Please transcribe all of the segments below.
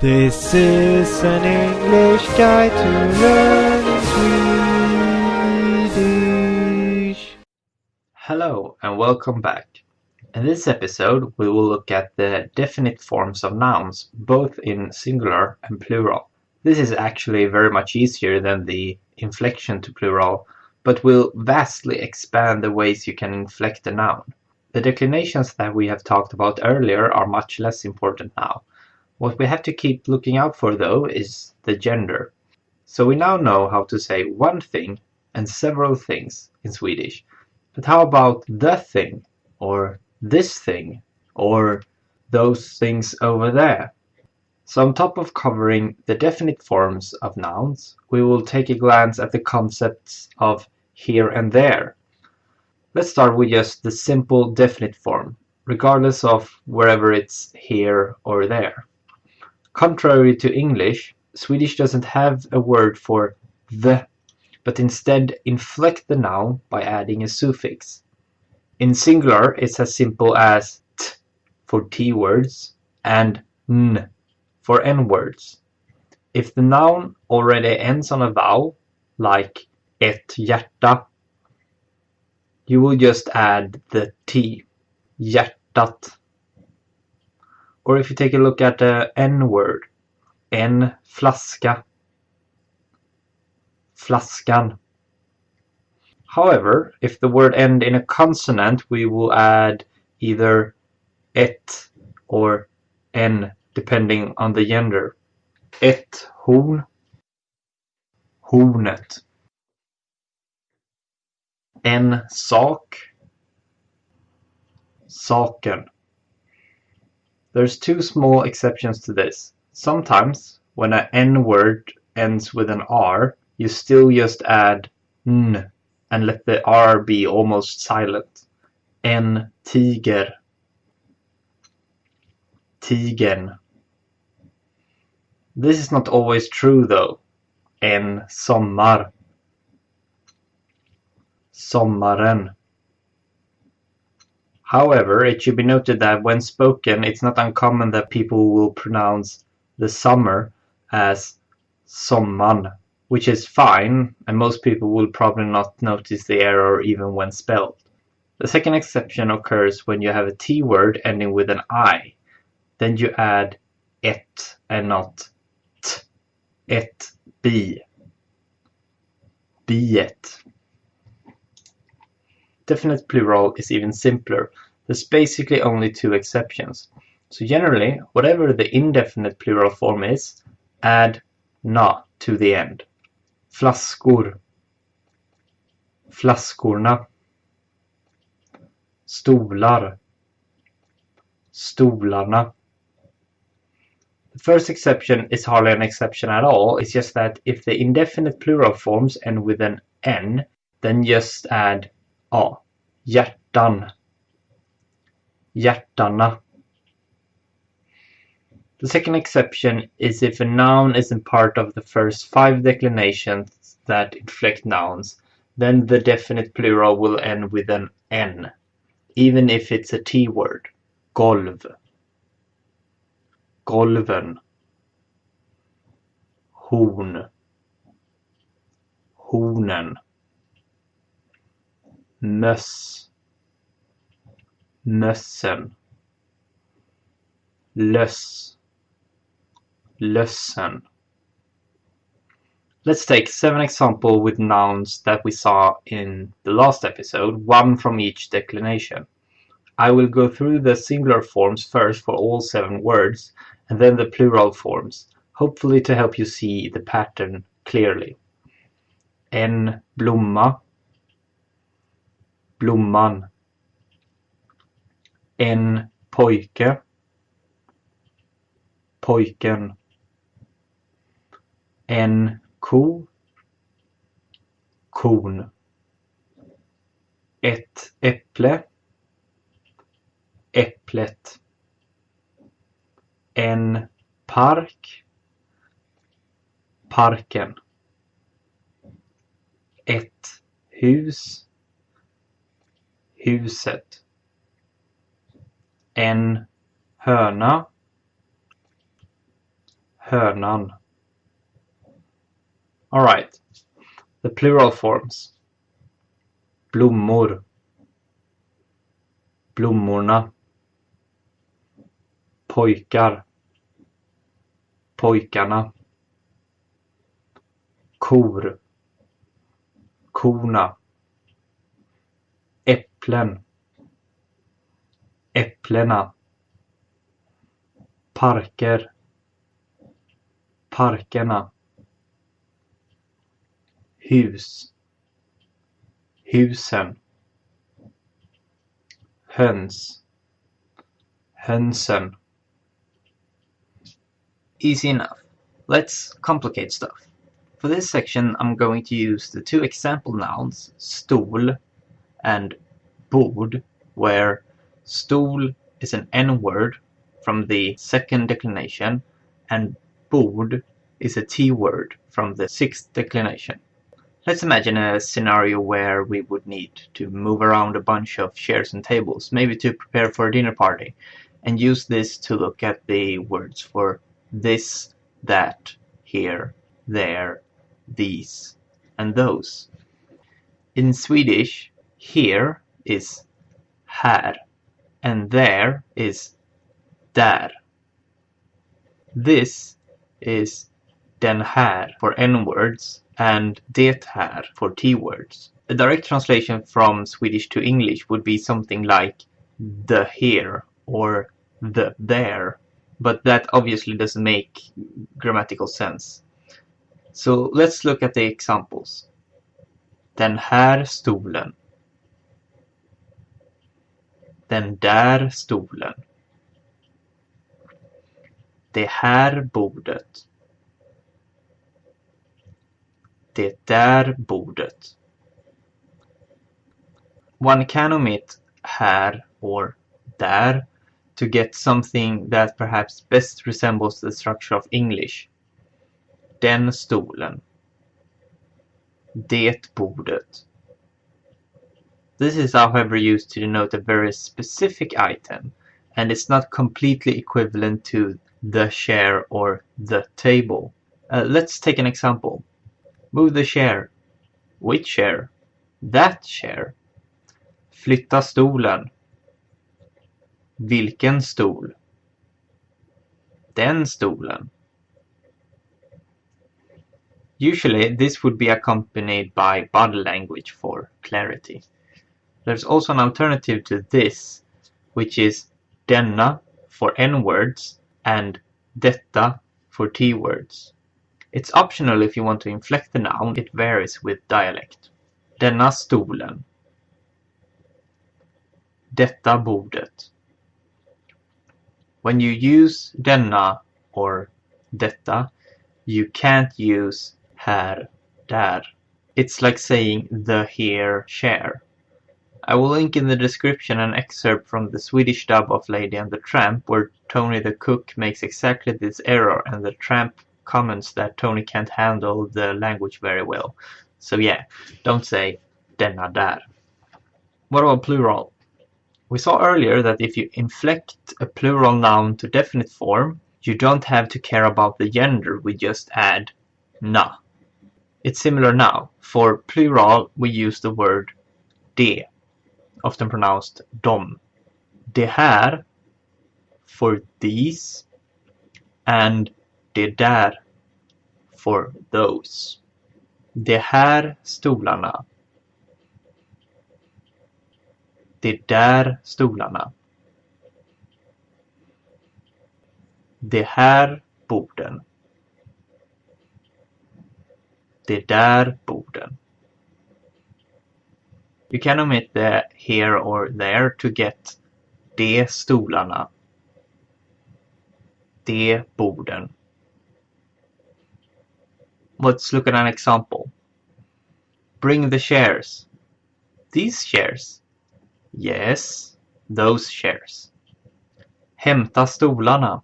This is an English guide to learning Swedish. Hello and welcome back. In this episode we will look at the definite forms of nouns, both in singular and plural. This is actually very much easier than the inflection to plural, but will vastly expand the ways you can inflect a noun. The declinations that we have talked about earlier are much less important now. What we have to keep looking out for though is the gender. So we now know how to say one thing and several things in Swedish. But how about the thing or this thing or those things over there? So on top of covering the definite forms of nouns, we will take a glance at the concepts of here and there. Let's start with just the simple definite form, regardless of wherever it's here or there. Contrary to English, Swedish doesn't have a word for the, but instead inflect the noun by adding a suffix. In singular, it's as simple as t for t words and n for n words. If the noun already ends on a vowel, like ett hjärta, you will just add the t, hjärtat. Or if you take a look at the N word, en flaska, flaskan. However, if the word end in a consonant, we will add either ett or en depending on the gender. Ett horn, hornet. En sak, saken. There's two small exceptions to this. Sometimes, when an N word ends with an R, you still just add n and let the R be almost silent. En tiger. Tigern. This is not always true though. En sommar. Sommaren. However, it should be noted that when spoken, it's not uncommon that people will pronounce the summer as somman, which is fine, and most people will probably not notice the error even when spelled. The second exception occurs when you have a T word ending with an I. Then you add et and not t. Et bi. Biet. Definite plural is even simpler. There's basically only two exceptions. So generally, whatever the indefinite plural form is, add na to the end. Flaskor. Flaskorna. Stolar. Stolarna. The first exception is hardly an exception at all, it's just that if the indefinite plural forms end with an n, then just add a. Hjärtan. Hjärtana. The second exception is if a noun isn't part of the first five declinations that inflect nouns, then the definite plural will end with an n, even if it's a T word. Golv. Golven. Horn. Hornen. Möss. Mössen. Löss. Lössen. Let's take seven examples with nouns that we saw in the last episode, one from each declination. I will go through the singular forms first for all seven words, and then the plural forms, hopefully to help you see the pattern clearly. En blomma. Blomman. En pojke. Pojken. En ko. Kon. Ett äpple. Äpplet. En park. Parken. Ett hus. Huset. En höna. hönan. Alright, the plural forms. Blommor. Blommorna. Pojkar. Pojkarna. Kor. Korna. Äpplen. Äpplena. Parker. Parkerna. Hus. Husen. Höns. Hönsen. Easy enough. Let's complicate stuff. For this section I'm going to use the two example nouns stol and where stol is an N-word from the second declination and bord is a T-word from the sixth declination. Let's imagine a scenario where we would need to move around a bunch of chairs and tables, maybe to prepare for a dinner party, and use this to look at the words for this, that, here, there, these, and those. In Swedish, here is här and there is där. This is den här for N-words and det här for T-words. A direct translation from Swedish to English would be something like the here or the there, but that obviously doesn't make grammatical sense. So let's look at the examples. Den här stolen. Den där stolen. Det här bordet. Det där bordet. One can omit här or där to get something that perhaps best resembles the structure of English. Den stolen. Det bordet. This is however used to denote a very specific item, and it's not completely equivalent to the chair or the table. Uh, let's take an example. Move the chair. Which chair? That chair. Flytta stolen. Vilken stol? Den stolen. Usually this would be accompanied by body language for clarity. There's also an alternative to this, which is denna for N-words and detta for T-words. It's optional if you want to inflect the noun, it varies with dialect. Denna stolen. Detta bordet. When you use denna or detta, you can't use här, där. It's like saying the here, share. I will link in the description an excerpt from the Swedish dub of Lady and the Tramp where Tony the cook makes exactly this error and the tramp comments that Tony can't handle the language very well. So yeah, don't say denna där. What about plural? We saw earlier that if you inflect a plural noun to definite form, you don't have to care about the gender, we just add na. It's similar now. For plural, we use the word de often pronounced dom. Det här for these and det där for those. Det här stolarna. Det där stolarna. Det här borden. Det där borden. You can omit the here or there to get de stolarna. De borden. Let's look at an example. Bring the chairs. These chairs. Yes, those chairs. Hämta stolarna.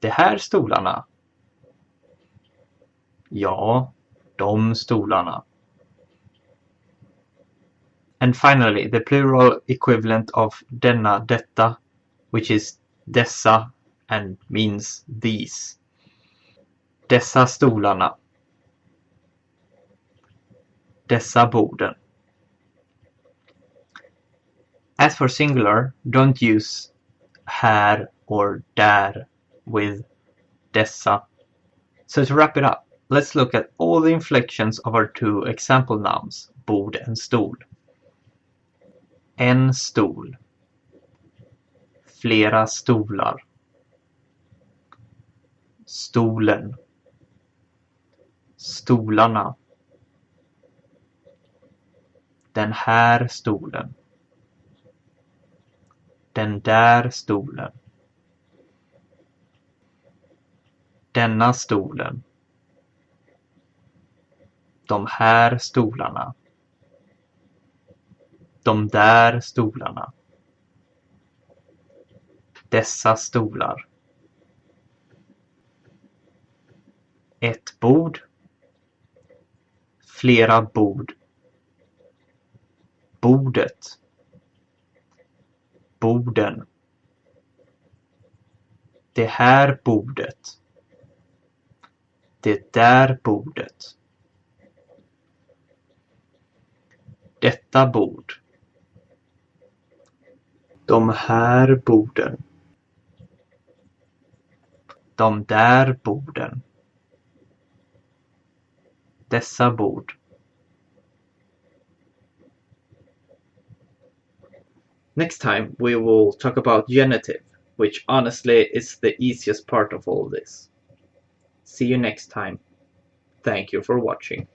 De här stolarna. Ja, de stolarna. And finally, the plural equivalent of denna, detta, which is dessa and means these. Dessa stolarna. Dessa borden. As for singular, don't use här or där with dessa. So to wrap it up, let's look at all the inflections of our two example nouns, bord and stol. En stol. Flera stolar. Stolen. Stolarna. Den här stolen. Den där stolen. Denna stolen. De här stolarna. De där stolarna. Dessa stolar. Ett bord. Flera bord. Bordet. Borden. Det här bordet. Det där bordet. Detta bord. De här borden. De där borden. Dessa bord. Next time we will talk about genitive, which honestly is the easiest part of all this. See you next time. Thank you for watching.